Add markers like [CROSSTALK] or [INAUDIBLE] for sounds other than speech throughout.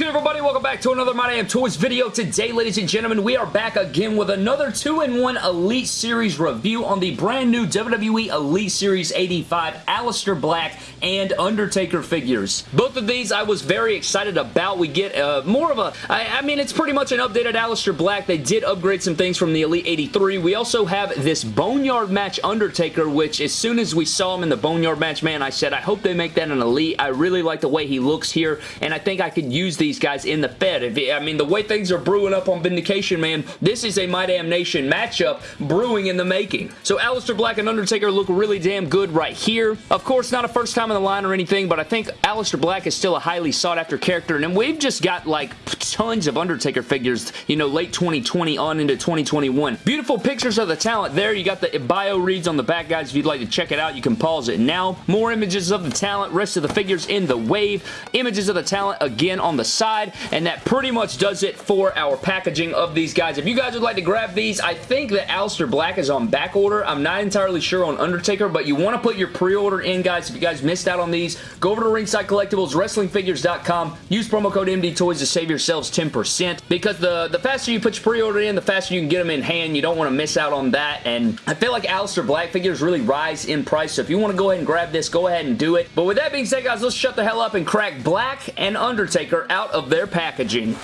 good, everybody? Welcome back to another My Damn Toys video. Today, ladies and gentlemen, we are back again with another 2-in-1 Elite Series review on the brand new WWE Elite Series 85 Aleister Black and Undertaker figures. Both of these I was very excited about. We get uh, more of a, I, I mean, it's pretty much an updated Aleister Black. They did upgrade some things from the Elite 83. We also have this Boneyard match Undertaker, which as soon as we saw him in the Boneyard match, man, I said, I hope they make that an Elite. I really like the way he looks here, and I think I could use these guys in the Fed. I mean, the way things are brewing up on Vindication, man, this is a My Damn Nation matchup brewing in the making. So Aleister Black and Undertaker look really damn good right here. Of course, not a first time in the line or anything, but I think Aleister Black is still a highly sought after character, and we've just got like tons of Undertaker figures, you know, late 2020 on into 2021. Beautiful pictures of the talent there. You got the bio reads on the back, guys. If you'd like to check it out, you can pause it now. More images of the talent, rest of the figures in the wave. Images of the talent again on the side, and that pretty much does it for our packaging of these guys. If you guys would like to grab these, I think that Aleister Black is on back order. I'm not entirely sure on Undertaker, but you want to put your pre-order in, guys. If you guys missed out on these, go over to Ringside Collectibles, WrestlingFigures.com. Use promo code MD Toys to save yourselves 10% because the, the faster you put your pre-order in, the faster you can get them in hand. You don't want to miss out on that, and I feel like Aleister Black figures really rise in price, so if you want to go ahead and grab this, go ahead and do it. But with that being said, guys, let's shut the hell up and crack Black and Undertaker out of their packaging.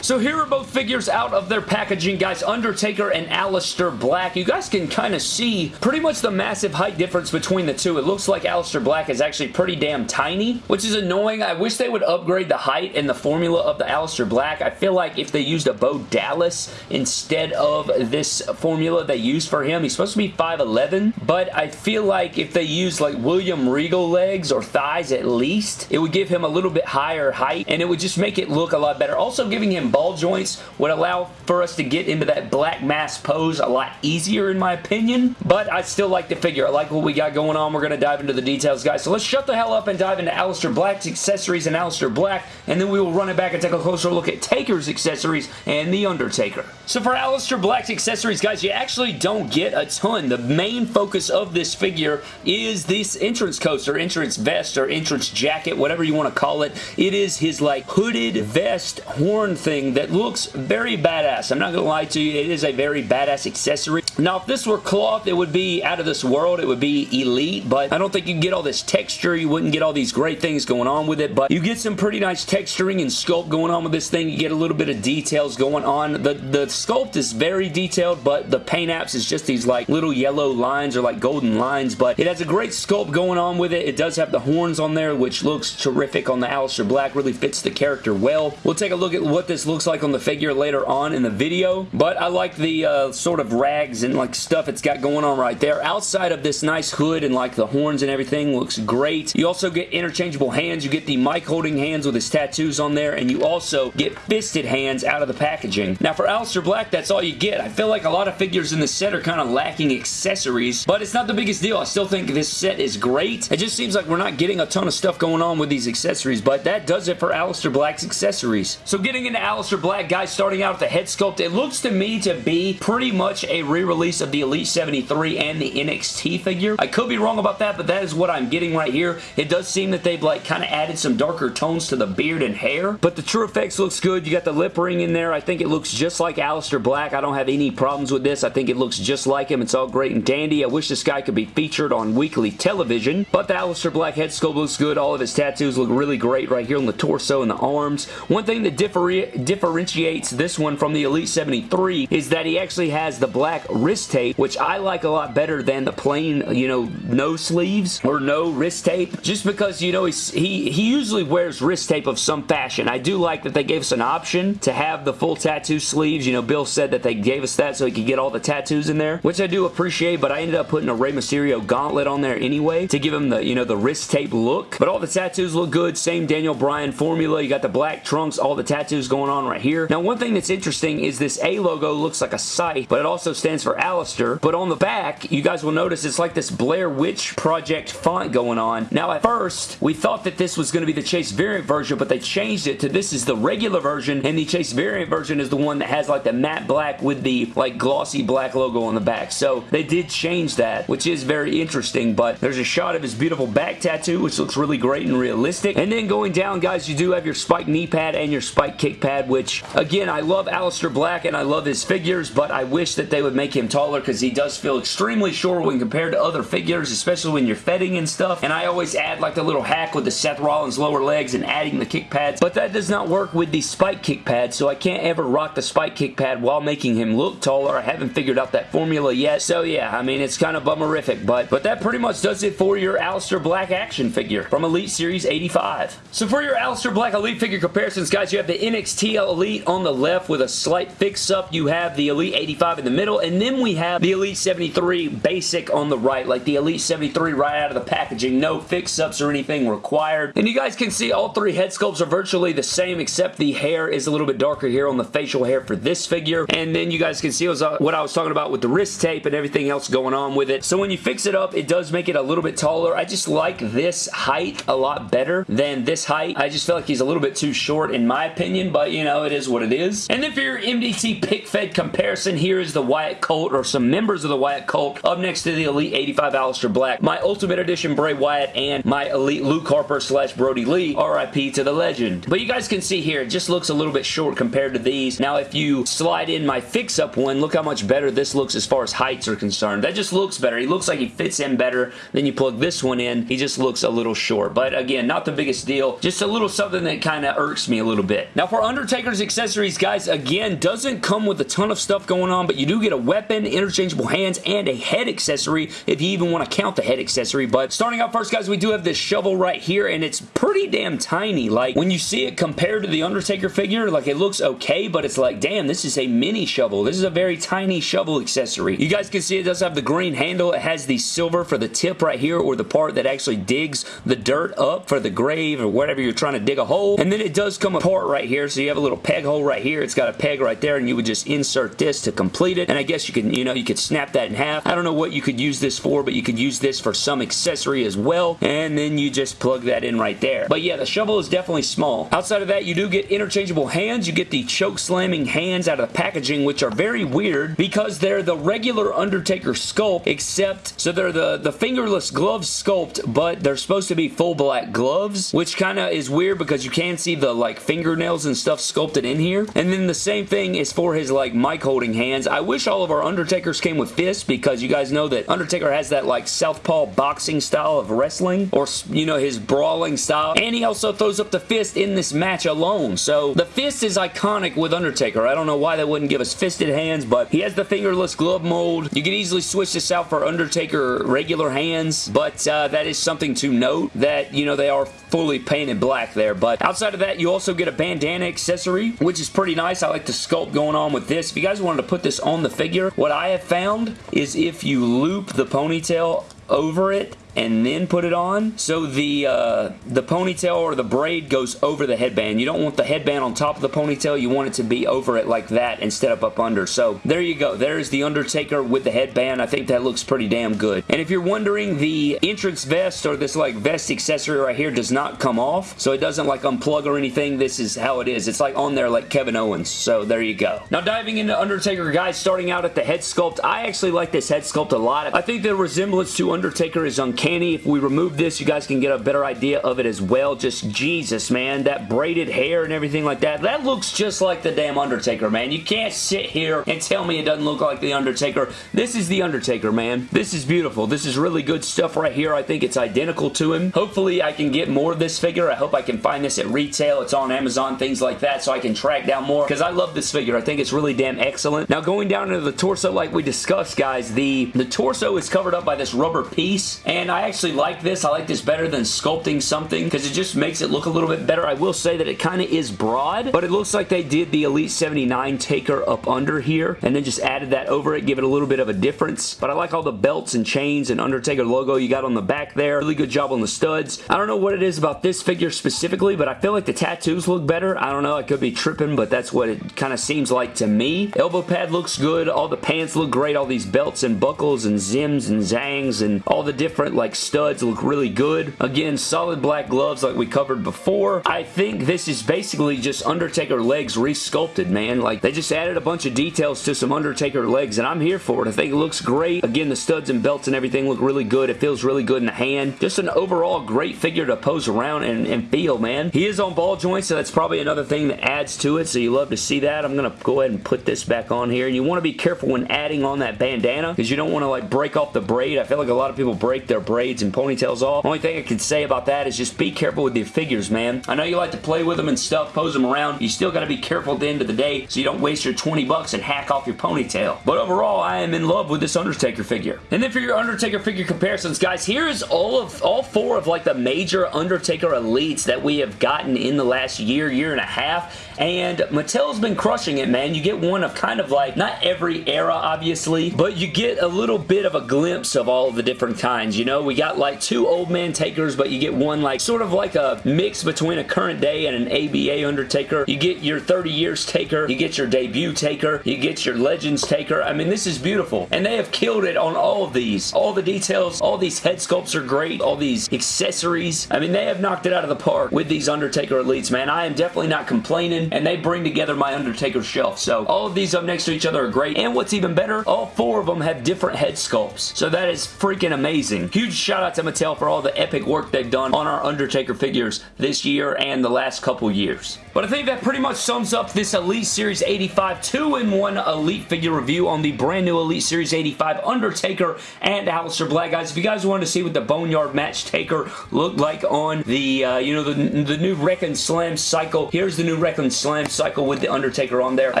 So here are both figures out of their packaging, guys. Undertaker and Aleister Black. You guys can kind of see pretty much the massive height difference between the two. It looks like Aleister Black is actually pretty damn tiny, which is annoying. I wish they would upgrade the height and the formula of the Aleister Black. I feel like if they used a Bo Dallas instead of this formula they used for him, he's supposed to be 5'11", but I feel like if they used like William Regal legs or thighs at least, it would give him a little bit higher height, and it would just make it look a lot better. Also giving him ball joints would allow for us to get into that black mass pose a lot easier in my opinion, but I still like the figure. I like what we got going on. We're going to dive into the details, guys. So let's shut the hell up and dive into Aleister Black's accessories and Aleister Black, and then we will run it back and take a closer look at Taker's accessories and The Undertaker. So for Aleister Black's accessories, guys, you actually don't get a ton. The main focus of this figure is this entrance coaster, entrance vest, or entrance jacket, whatever you want to call it. It is his like hooded vest horn thing that looks very badass. I'm not going to lie to you. It is a very badass accessory. Now, if this were cloth, it would be out of this world. It would be elite, but I don't think you get all this texture. You wouldn't get all these great things going on with it, but you get some pretty nice texturing and sculpt going on with this thing. You get a little bit of details going on. The, the sculpt is very detailed, but the paint apps is just these like little yellow lines or like golden lines, but it has a great sculpt going on with it. It does have the horns on there, which looks terrific on the Aleister Black. Really fits the character well. We'll take a look at what this looks like on the figure later on in the video, but I like the uh, sort of rags and like stuff it's got going on right there. Outside of this nice hood and like the horns and everything looks great. You also get interchangeable hands. You get the mic holding hands with his tattoos on there, and you also get fisted hands out of the packaging. Now for Aleister Black, that's all you get. I feel like a lot of figures in this set are kind of lacking accessories, but it's not the biggest deal. I still think this set is great. It just seems like we're not getting a ton of stuff going on with these accessories, but that does it for Aleister Black's accessories. So getting into Aleister Black, guys, starting out with the head sculpt, it looks to me to be pretty much a re-release of the Elite 73 and the NXT figure. I could be wrong about that, but that is what I'm getting right here. It does seem that they've like kind of added some darker tones to the beard and hair, but the TrueFX looks good. You got the lip ring in there. I think it looks just like Aleister Black. I don't have any problems with this. I think it looks just like him. It's all great and dandy. I wish this guy could be featured on weekly television, but the Aleister Black head sculpt looks good. All of his tattoos look really great right here on the torso and the arms. One thing that differ differentiates this one from the Elite 73 is that he actually has the black wrist tape, which I like a lot better than the plain, you know, no sleeves or no wrist tape, just because, you know, he, he usually wears wrist tape of some fashion. I do like that they gave us an option to have the full tattoo sleeves. You know, Bill said that they gave us that so he could get all the tattoos in there, which I do appreciate, but I ended up putting a Rey Mysterio gauntlet on there anyway to give him the, you know, the wrist tape look. But all the tattoos look good. Same Daniel Bryan formula. You got the black trunks, all the tattoos going on right here. Now, one thing that's interesting is this A logo looks like a scythe, but it also stands for Aleister, but on the back, you guys will notice it's like this Blair Witch Project font going on. Now, at first, we thought that this was going to be the Chase variant version, but they changed it to this is the regular version, and the Chase variant version is the one that has like the matte black with the like glossy black logo on the back. So they did change that, which is very interesting, but there's a shot of his beautiful back tattoo, which looks really great and realistic. And then going down, guys, you do have your spike knee pad and your spike kick pad, which, again, I love Aleister Black and I love his figures, but I wish that they would make him taller because he does feel extremely short when compared to other figures, especially when you're fetting and stuff. And I always add like the little hack with the Seth Rollins lower legs and adding the kick pads, but that does not work with the spike kick pad, so I can't ever rock the spike kick pad while making him look taller. I haven't figured out that formula yet, so yeah, I mean, it's kind of bummerific, but, but that pretty much does it for your Aleister Black action figure from Elite Series 85. So for your Aleister Black Elite figure comparisons, guys, you have the NXT Elite on the left with a slight fix-up. You have the Elite 85 in the middle, and then we have the Elite 73 basic on the right, like the Elite 73 right out of the packaging. No fix-ups or anything required. And you guys can see all three head sculpts are virtually the same, except the hair is a little bit darker here on the facial hair for this figure. And then you guys can see what I was talking about with the wrist tape and everything else going on with it. So when you fix it up, it does make it a little bit taller. I just like this height a lot better than this height. I just feel like he's a little bit too short in my opinion, but you know, it is what it is. And then for your MDT pick fed comparison, here is the Wyatt Or some members of the Wyatt Colt up next to the Elite 85 Aleister Black, my Ultimate Edition Bray Wyatt, and my Elite Luke Harper slash Brodie Lee, RIP to the legend. But you guys can see here, it just looks a little bit short compared to these. Now, if you slide in my fix-up one, look how much better this looks as far as heights are concerned. That just looks better. He looks like he fits in better. Then you plug this one in, he just looks a little short. But again, not the biggest deal. Just a little something that kind of irks me a little bit. Now, for Undertaker's accessories, guys, again, doesn't come with a ton of stuff going on, but you do get a weapon, interchangeable hands, and a head accessory if you even want to count the head accessory. But starting out first, guys, we do have this shovel right here, and it's pretty damn tiny. Like, when you see it compared to the Undertaker figure, like, it looks okay, but it's like, damn, this is a mini shovel. This is a very tiny shovel accessory. You guys can see it does have the green handle. It has the silver for the tip right here, or the part that actually digs the dirt up for the grave or whatever you're trying to dig a hole. And then it does come apart right here, so you have a little peg hole right here. It's got a peg right there, and you would just insert this to complete it. And I guess you can, you know, you could snap that in half. I don't know what you could use this for, but you could use this for some accessory as well. And then you just plug that in right there. But yeah, the shovel is definitely small. Outside of that, you do get interchangeable hands. You get the choke slamming hands out of the packaging, which are very weird because they're the regular Undertaker sculpt, except, so they're the, the fingerless gloves sculpt, but they're supposed to be full black gloves, which kind of is weird because you can see the like fingernails and stuff sculpted in here. And then the same thing is for his like mic holding hands. I wish all of our Undertakers came with fists because you guys know that Undertaker has that like southpaw boxing style of wrestling or, you know, his brawling style. And he also throws up the fist in this match alone. So the fist is iconic with Undertaker. I don't know why they wouldn't give us fisted hands, but he has the fingerless glove mold. You can easily switch this out for Undertaker regular hands, but uh, that is something to note that, you know, they are fully painted black there. But outside of that, you also get a bandana accessory, which is pretty nice. I like the sculpt going on with this. If you guys wanted to put this on the figure, what I have found is if you loop the ponytail over it and then put it on. So the uh, the ponytail or the braid goes over the headband. You don't want the headband on top of the ponytail. You want it to be over it like that instead of up under. So there you go. There's the Undertaker with the headband. I think that looks pretty damn good. And if you're wondering, the entrance vest or this like vest accessory right here does not come off. So it doesn't like unplug or anything. This is how it is. It's like on there like Kevin Owens. So there you go. Now diving into Undertaker, guys, starting out at the head sculpt. I actually like this head sculpt a lot. I think the resemblance to Undertaker is uncanny uncanny. If we remove this, you guys can get a better idea of it as well. Just Jesus, man. That braided hair and everything like that. That looks just like the damn Undertaker, man. You can't sit here and tell me it doesn't look like the Undertaker. This is the Undertaker, man. This is beautiful. This is really good stuff right here. I think it's identical to him. Hopefully, I can get more of this figure. I hope I can find this at retail. It's on Amazon, things like that, so I can track down more because I love this figure. I think it's really damn excellent. Now, going down into the torso like we discussed, guys, the, the torso is covered up by this rubber piece, and I actually like this. I like this better than sculpting something because it just makes it look a little bit better. I will say that it kind of is broad, but it looks like they did the Elite 79 taker up under here and then just added that over it, give it a little bit of a difference. But I like all the belts and chains and Undertaker logo you got on the back there. Really good job on the studs. I don't know what it is about this figure specifically, but I feel like the tattoos look better. I don't know. I could be tripping, but that's what it kind of seems like to me. Elbow pad looks good. All the pants look great. All these belts and buckles and zims and zangs and all the different like studs look really good. Again, solid black gloves like we covered before. I think this is basically just Undertaker legs resculpted, man. Like, they just added a bunch of details to some Undertaker legs, and I'm here for it. I think it looks great. Again, the studs and belts and everything look really good. It feels really good in the hand. Just an overall great figure to pose around and, and feel, man. He is on ball joints, so that's probably another thing that adds to it, so you love to see that. I'm going to go ahead and put this back on here, and you want to be careful when adding on that bandana, because you don't want to, like, break off the braid. I feel like a lot of people break their braids and ponytails off. Only thing I can say about that is just be careful with your figures, man. I know you like to play with them and stuff, pose them around. You still got to be careful at the end of the day so you don't waste your 20 bucks and hack off your ponytail. But overall, I am in love with this Undertaker figure. And then for your Undertaker figure comparisons, guys, here's all of all four of like the major Undertaker elites that we have gotten in the last year, year and a half. And Mattel's been crushing it, man. You get one of kind of like, not every era, obviously, but you get a little bit of a glimpse of all of the different kinds, you know? We got like two old man takers, but you get one like sort of like a mix between a current day and an ABA Undertaker. You get your 30 years taker, you get your debut taker, you get your legends taker. I mean, this is beautiful. And they have killed it on all of these. All the details, all these head sculpts are great, all these accessories. I mean, they have knocked it out of the park with these Undertaker elites, man. I am definitely not complaining, and they bring together my Undertaker shelf. So all of these up next to each other are great. And what's even better, all four of them have different head sculpts. So that is freaking amazing. Huge shout out to Mattel for all the epic work they've done on our Undertaker figures this year and the last couple years. But I think that pretty much sums up this Elite Series 85 2-in-1 Elite figure review on the brand new Elite Series 85 Undertaker and Aleister Black. Guys, if you guys wanted to see what the Boneyard Match Taker looked like on the, uh, you know, the, the new Wrekkin' Slamcycle, here's the new Wrekkin' Slamcycle with the Undertaker on there. I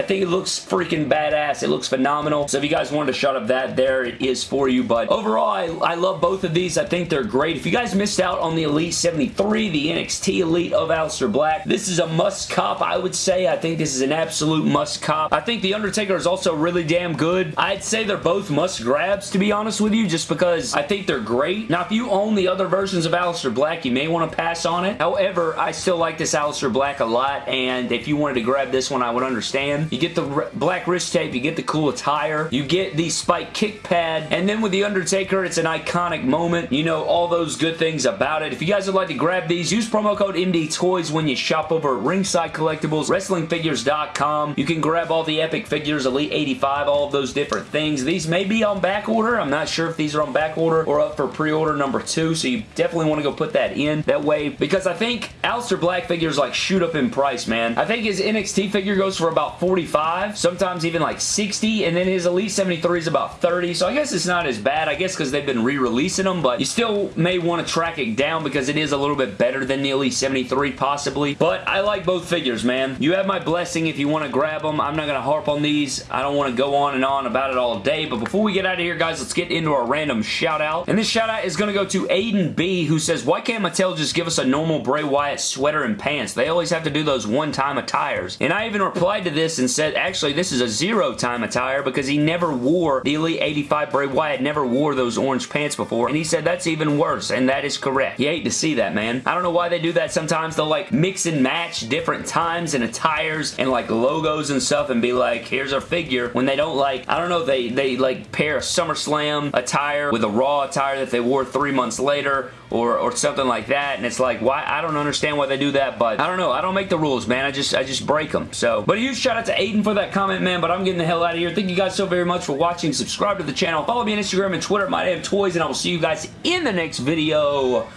think it looks freaking badass. It looks phenomenal. So if you guys wanted a shot of that, there it is for you. But overall, I, I love both of these. I think they're great. If you guys missed out on the Elite 73, the NXT Elite of Aleister Black, this is a must cop, I would say. I think this is an absolute must cop. I think The Undertaker is also really damn good. I'd say they're both must grabs, to be honest with you, just because I think they're great. Now, if you own the other versions of Aleister Black, you may want to pass on it. However, I still like this Aleister Black a lot, and if you wanted to grab this one, I would understand. You get the black wrist tape, you get the cool attire, you get the spike kick pad, and then with The Undertaker, it's an iconic moment. You know all those good things about it. If you guys would like to grab these, use promo code MD Toys when you shop over at Ringside Collectibles, WrestlingFigures.com. You can grab all the epic figures, Elite 85, all of those different things. These may be on back order. I'm not sure if these are on back order or up for pre-order number two, so you definitely want to go put that in that way because I think Aleister Black figures like shoot up in price, man. I think his NXT figure goes for about 45, sometimes even like 60, and then his Elite 73 is about 30, so I guess it's not as bad, I guess because they've been re-releasing them, but you still may want to track it down because it is a little bit better than the Elite 73 possibly, but I like both figures, man. You have my blessing if you want to grab them. I'm not going to harp on these. I don't want to go on and on about it all day, but before we get out of here, guys, let's get into our random shout out, and this shout out is going to go to Aiden B, who says, why can't Mattel just give us a normal Bray Wyatt sweater and pants? They always have to do those one-time attires, and I even replied to this and said, actually, this is a zero-time attire because he never wore the Elite 85 Bray Wyatt, never wore those orange pants before, and he said that's even worse, and that is correct. You hate to see that, man. I don't know why they do that sometimes. They'll, like, mix and match different times and attires and, like, logos and stuff and be like, here's our figure, when they don't, like, I don't know, they, they like, pair a SummerSlam attire with a Raw attire that they wore three months later, or, or something like that, and it's like, why? I don't understand why they do that, but I don't know. I don't make the rules, man. I just I just break them. So, but a huge shout out to Aiden for that comment, man, but I'm getting the hell out of here. Thank you guys so very much for watching. Subscribe to the channel. Follow me on Instagram and Twitter at toys and I will see you guys in the next video.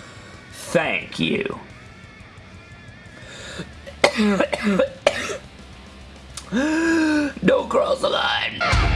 Thank you. [COUGHS] Don't cross the line.